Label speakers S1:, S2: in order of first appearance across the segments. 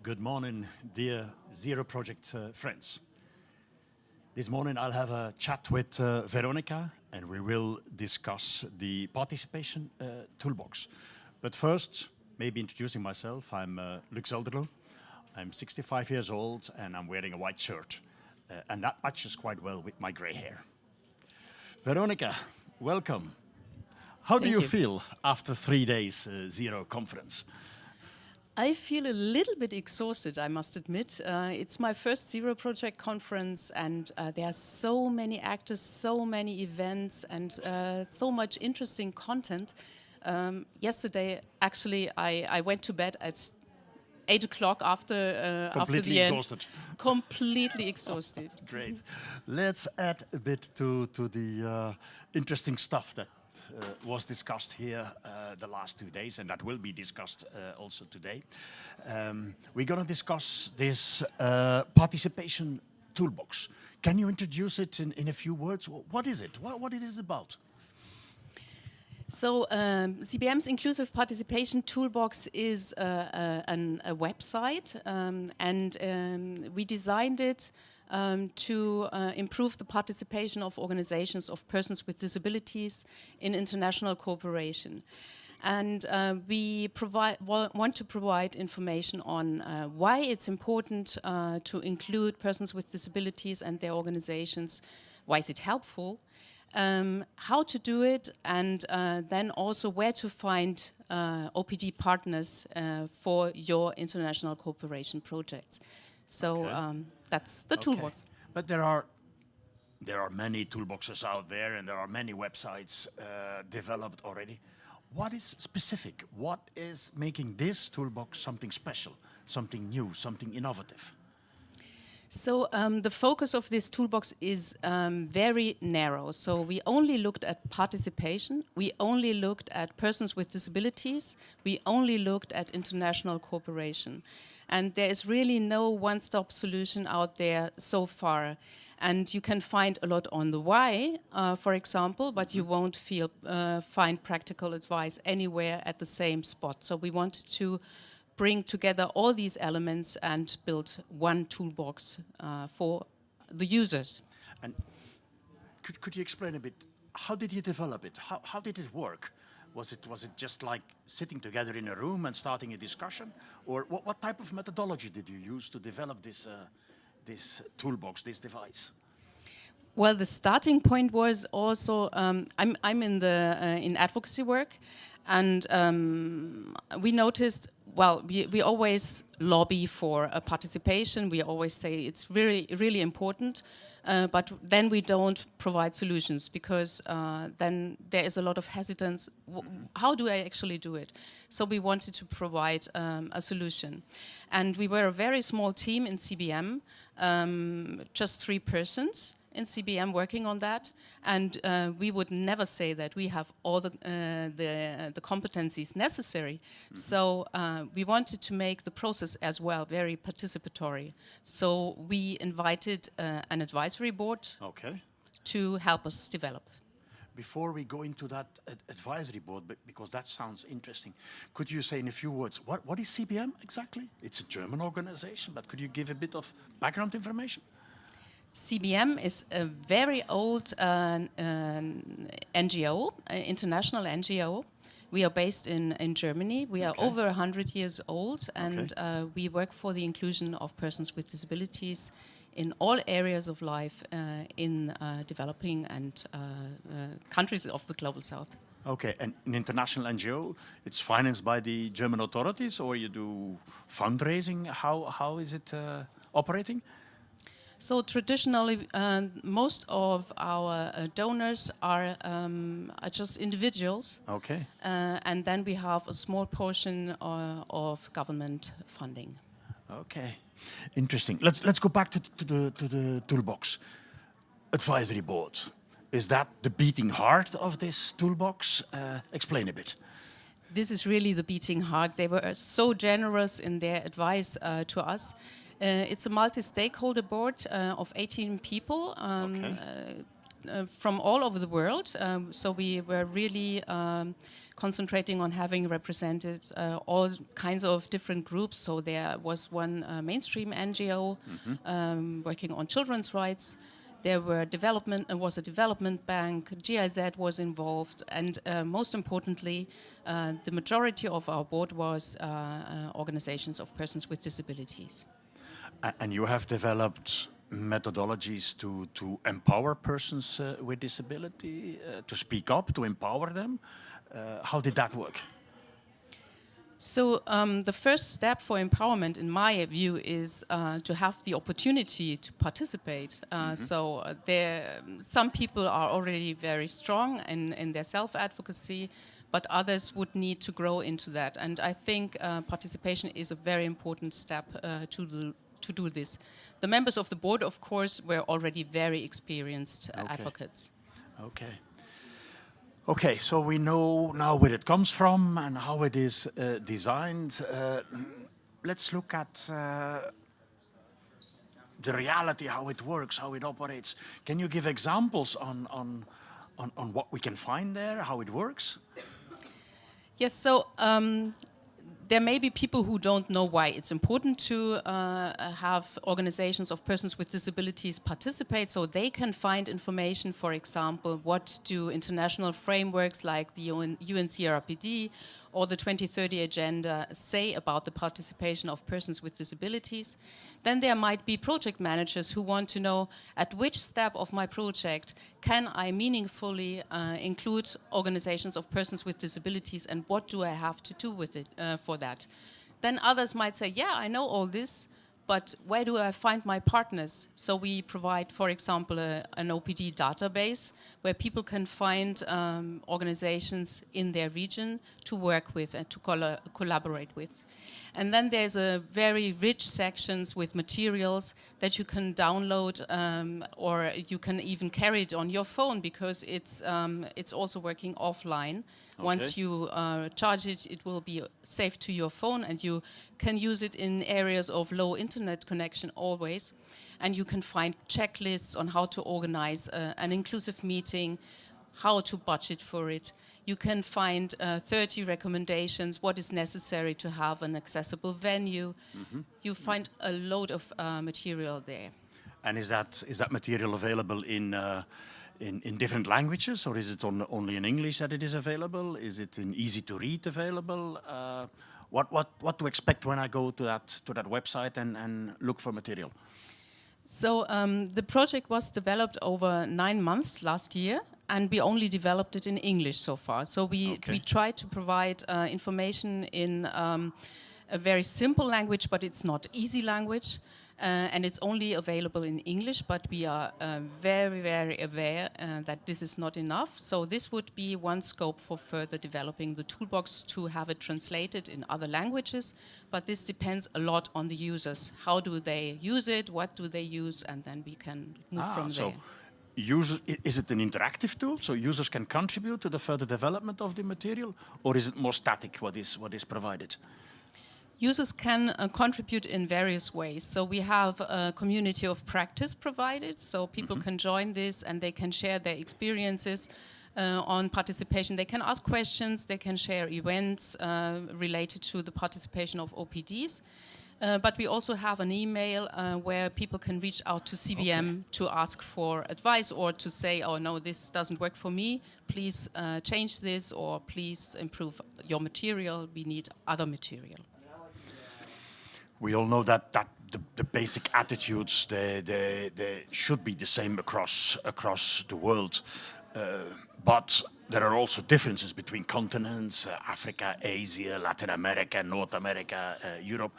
S1: Good morning, dear Zero Project uh, friends. This morning I'll have a chat with uh, Veronica and we will discuss the participation uh, toolbox. But first, maybe introducing myself, I'm uh, Luk Zelderloo. I'm 65 years old and I'm wearing a white shirt. Uh, and that matches quite well with my gray hair. Veronica, welcome. How do you,
S2: you.
S1: feel after three days uh, Zero conference?
S2: I feel a little bit exhausted, I must admit. Uh, it's my first Zero Project conference, and uh, there are so many actors, so many events, and uh, so much interesting content. Um, yesterday, actually, I, I went to bed at eight o'clock after uh, after the
S1: exhausted.
S2: end. Completely exhausted.
S1: Great. Let's add a bit to, to the uh, interesting stuff that was discussed here uh, the last two days, and that will be discussed uh, also today. Um, we're going to discuss this uh, participation toolbox. Can you introduce it in, in a few words? What is it? What, what it is about?
S2: So um, CBM's Inclusive Participation Toolbox is uh, uh, an, a website, um, and um, we designed it um, to uh, improve the participation of organizations of persons with disabilities in international cooperation. And uh, we provide, want to provide information on uh, why it's important uh, to include persons with disabilities and their organizations, why is it helpful, um, how to do it, and uh, then also where to find uh, OPD partners uh, for your international cooperation projects. So
S1: Okay.
S2: um, that's the
S1: Okay.
S2: toolbox.
S1: But there are there are many toolboxes out there, and there are many websites uh, developed already. What is specific? What is making this toolbox something special, something new, something innovative?
S2: So um, the focus of this toolbox is um, very narrow. So we only looked at participation. We only looked at persons with disabilities. We only looked at international cooperation. And there is really no one-stop solution out there so far. And you can find a lot on the why, uh, for example, but you won't feel, uh, find practical advice anywhere at the same spot. So we wanted to bring together all these elements and build one toolbox uh, for the users.
S1: And could, could you explain a bit, how did you develop it? How, how did it work? Was it, was it just like sitting together in a room and starting a discussion? Or what, what type of methodology did you use to develop this, uh, this toolbox, this device?
S2: Well, the starting point was also um, I'm I'm in the uh, in advocacy work, and um, we noticed. Well, we, we always lobby for participation. We always say it's really really important, uh, but then we don't provide solutions because uh, then there is a lot of hesitance. How do I actually do it? So we wanted to provide um, a solution, and we were a very small team in CBM, um, just three persons in CBM working on that, and uh, we would never say that we have all the uh, the, the competencies necessary. So uh, we wanted to make the process as well very participatory. So we invited uh, an advisory board
S1: Okay.
S2: to help us develop.
S1: Before we go into that ad- advisory board, but because that sounds interesting, could you say in a few words, what, what is CBM exactly? It's a German organization, but could you give a bit of background information?
S2: CBM is a very old uh, um, NGO, uh, international NGO. We are based in, in Germany. We are over 100 years old, and
S1: Okay.
S2: uh, we work for the inclusion of persons with disabilities in all areas of life uh, in uh, developing and uh, uh, countries of the global south.
S1: Okay, and an international NGO, it's financed by the German authorities or you do fundraising? How, how is it uh, operating?
S2: So traditionally, uh, most of our uh, donors are, um, are just individuals
S1: Okay.
S2: Uh, and then we have a small portion uh, of government funding.
S1: Okay, interesting. Let's let's go back to, to the to the toolbox. Advisory board. Is that the beating heart of this toolbox? Uh, explain a bit.
S2: This is really the beating heart. They were so generous in their advice uh, to us. Uh, it's a multi-stakeholder board uh, of 18 people, um,
S1: Okay.
S2: uh, uh, from all over the world. Um, so we were really um, concentrating on having represented uh, all kinds of different groups. So there was one uh, mainstream NGO um, working on children's rights. There were development, uh, was a development bank, GIZ was involved, and uh, most importantly, uh, the majority of our board was uh, uh, organizations of persons with disabilities.
S1: And you have developed methodologies to, to empower persons uh, with disability, uh, to speak up, to empower them. Uh, how did that work?
S2: So um, the first step for empowerment, in my view, is uh, to have the opportunity to participate. Uh, So uh, there, some people are already very strong in, in their self-advocacy, but others would need to grow into that. And I think uh, participation is a very important step uh, to do, to do this. The members of the board, of course, were already very experienced uh,
S1: Okay.
S2: advocates.
S1: Okay. Okay, so we know now where it comes from and how it is uh, designed. Uh, let's look at uh, the reality, how it works, how it operates. Can you give examples on, on, on, on what we can find there, how it works?
S2: Yes, so um, there may be people who don't know why it's important to uh, have organizations of persons with disabilities participate so they can find information, for example, what do international frameworks like the UN, UNCRPD or the 2030 Agenda say about the participation of persons with disabilities. Then there might be project managers who want to know at which step of my project can I meaningfully uh, include organizations of persons with disabilities and what do I have to do with it uh, for that. Then others might say, yeah, I know all this, but where do I find my partners? So we provide, for example, a, an OPD database where people can find um, organizations in their region to work with and to colla collaborate with. And then there's a very rich sections with materials that you can download um, or you can even carry it on your phone because it's, um, it's also working offline. Once you uh, charge it, it will be safe to your phone and you can use it in areas of low internet connection always. And you can find checklists on how to organize uh, an inclusive meeting, how to budget for it. You can find uh, 30 recommendations, what is necessary to have an accessible venue. You find a load of uh, material there.
S1: And is that, is that material available in, uh, in, in different languages or is it on, only in English that it is available? Is it in easy to read available? Uh, what, what, what to expect when I go to that, to that website and, and look for material?
S2: So um, the project was developed over nine months last year, and we only developed it in English so far. So we,
S1: Okay.
S2: we tried to provide uh, information in um, a very simple language, but it's not easy language. Uh, and it's only available in English, but we are uh, very, very aware uh, that this is not enough. So this would be one scope for further developing the toolbox to have it translated in other languages. But this depends a lot on the users. How do they use it? What do they use? And then we can move from
S1: Ah, so
S2: there.
S1: User, is it an interactive tool so users can contribute to the further development of the material or is it more static what is, what is provided?
S2: Users can uh, contribute in various ways. So we have a community of practice provided, so people can join this and they can share their experiences uh, on participation. They can ask questions, they can share events uh, related to the participation of OPDs. Uh, but we also have an email uh, where people can reach out to CBM to ask for advice or to say, oh no, this doesn't work for me. Please uh, change this or please improve your material. We need other material.
S1: We all know that that the, the basic attitudes they, they, they should be the same across across the world, uh, but there are also differences between continents: uh, Africa, Asia, Latin America, North America, uh, Europe.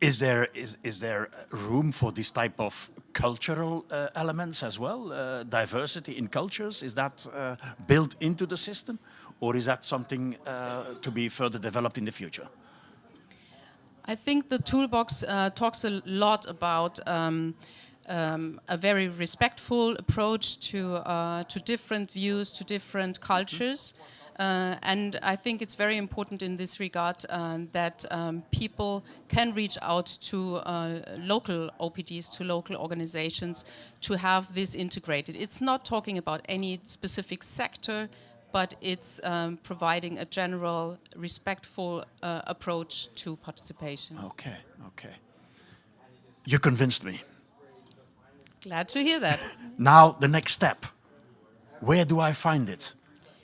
S1: Is there is is there room for this type of cultural uh, elements as well? Uh, diversity in cultures is that uh, built into the system, or is that something to be further developed in the future?
S2: I think the toolbox uh, talks a lot about um, um, a very respectful approach to uh, to different views, to different cultures. Uh, and I think it's very important in this regard uh, that um, people can reach out to uh, local OPDs, to local organizations, to have this integrated. It's not talking about any specific sector, but it's um, providing a general, respectful uh, approach to participation.
S1: Okay, okay. You convinced me.
S2: Glad to hear that.
S1: Now, the next step. Where do I find it?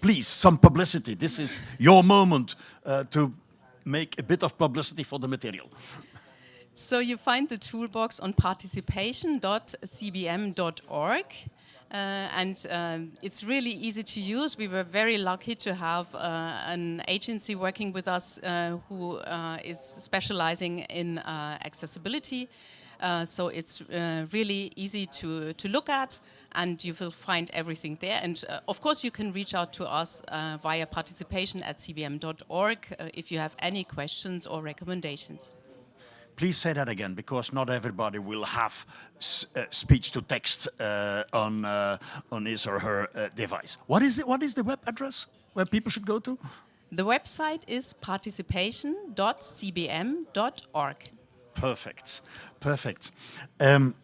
S1: Please, some publicity. This is your moment uh, to make a bit of publicity for the material.
S2: So you find the toolbox on participation.cbm.org. Uh, and um, it's really easy to use. We were very lucky to have uh, an agency working with us uh, who uh, is specializing in uh, accessibility. Uh, so it's really easy to, to look at and you will find everything there. And of course you can reach out to us via participation at cbm.org if you have any questions or recommendations.
S1: Please say that again, because not everybody will have uh, speech to text uh, on uh, on his or her uh, device. What is the, what is the web address where people should go to?
S2: The website is participation.cbm.org.
S1: Perfect, perfect. Um,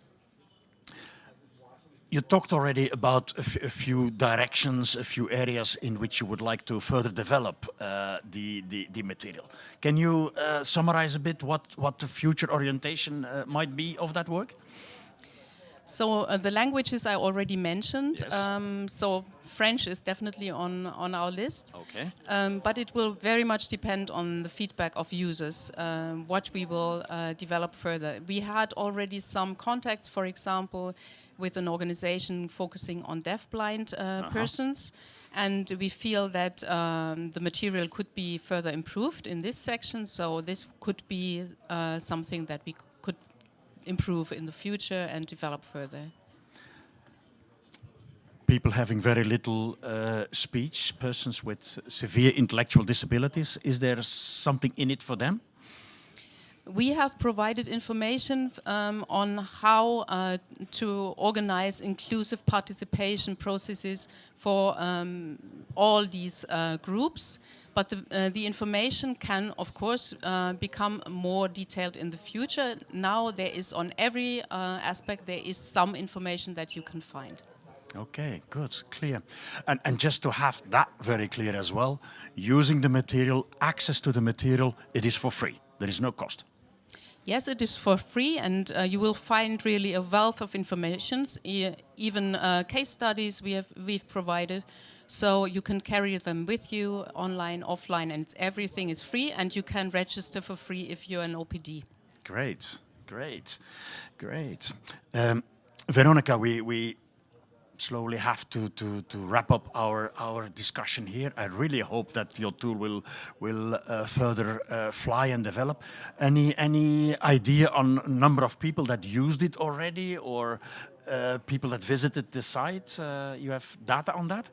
S1: you talked already about a, few directions, a few areas in which you would like to further develop uh, the, the, the, material. Can you uh, summarize a bit what, what the future orientation uh, might be of that work?
S2: So uh, the languages I already mentioned.
S1: Yes.
S2: Um, so French is definitely on on our list.
S1: Okay.
S2: Um, but it will very much depend on the feedback of users. Um, what we will uh, develop further. We had already some contacts, for example, with an organization focusing on deafblind uh, uh -huh. persons. And we feel that um, the material could be further improved in this section. So this could be uh, something that we could improve in the future and develop further.
S1: People having very little uh, speech, persons with severe intellectual disabilities, is there something in it for them?
S2: We have provided information um, on how uh, to organize inclusive participation processes for um, all these uh, groups. But the, uh, the, information can, of course, uh, become more detailed in the future. Now there is on every uh, aspect, there is some information that you can find.
S1: Okay, good, clear. And, and just to have that very clear as well, using the material, access to the material, it is for free. There is no cost.
S2: Yes, it is for free and uh, you will find really a wealth of information, even uh, case studies we have, we've provided. So you can carry them with you online, offline, and everything is free and you can register for free if you're an OPD.
S1: Great, great, great. Um, Veronica, we, we slowly have to, to, to wrap up our, our discussion here. I really hope that your tool will, will uh, further uh, fly and develop. Any, any idea on number of people that used it already or uh, people that visited the site? Uh, you have data on that?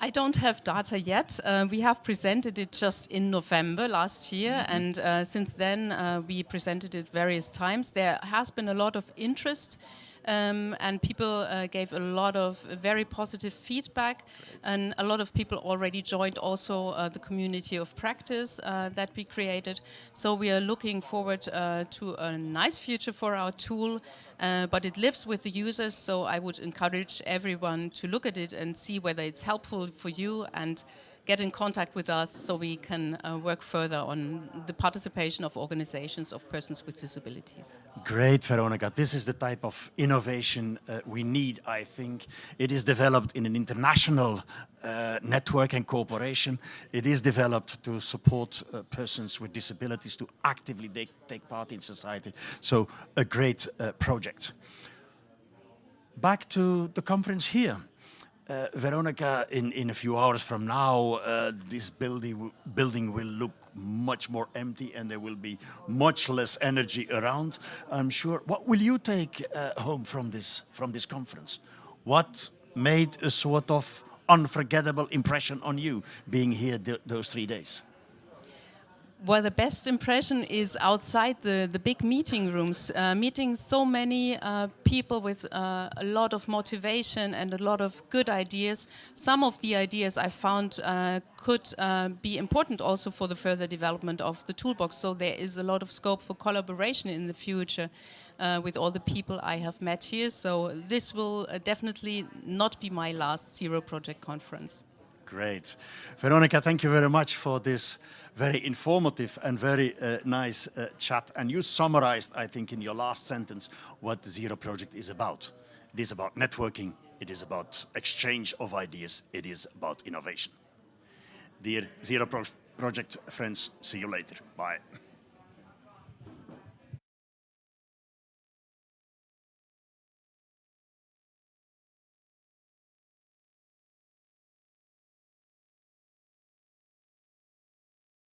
S2: I don't have data yet. Uh, we have presented it just in November last year, mm -hmm. and uh, since then uh, we presented it various times. There has been a lot of interest um, and people uh, gave a lot of very positive feedback Great. and a lot of people already joined also uh, the community of practice uh, that we created. So we are looking forward uh, to a nice future for our tool, uh, but it lives with the users, so I would encourage everyone to look at it and see whether it's helpful for you and get in contact with us so we can uh, work further on the participation of organizations of persons with disabilities.
S1: Great, Veronica. This is the type of innovation uh, we need, I think. It is developed in an international uh, network and cooperation. It is developed to support uh, persons with disabilities to actively take part in society. So a great uh, project. Back to the conference here. Uh, Veronica, in, in a few hours from now, uh, this building, building will look much more empty and there will be much less energy around, I'm sure. What will you take uh, home from this, from this conference? What made a sort of unforgettable impression on you being here th those three days?
S2: Well, the best impression is outside the, the big meeting rooms, uh, meeting so many uh, people with uh, a lot of motivation and a lot of good ideas. Some of the ideas I found uh, could uh, be important also for the further development of the toolbox. So there is a lot of scope for collaboration in the future uh, with all the people I have met here. So this will definitely not be my last Zero Project conference.
S1: Great. Veronica, thank you very much for this very informative and very uh, nice uh, chat. And you summarized, I think, in your last sentence, what the Zero Project is about. It is about networking, it is about exchange of ideas, it is about innovation. Dear Zero Pro Project friends, see you later. Bye.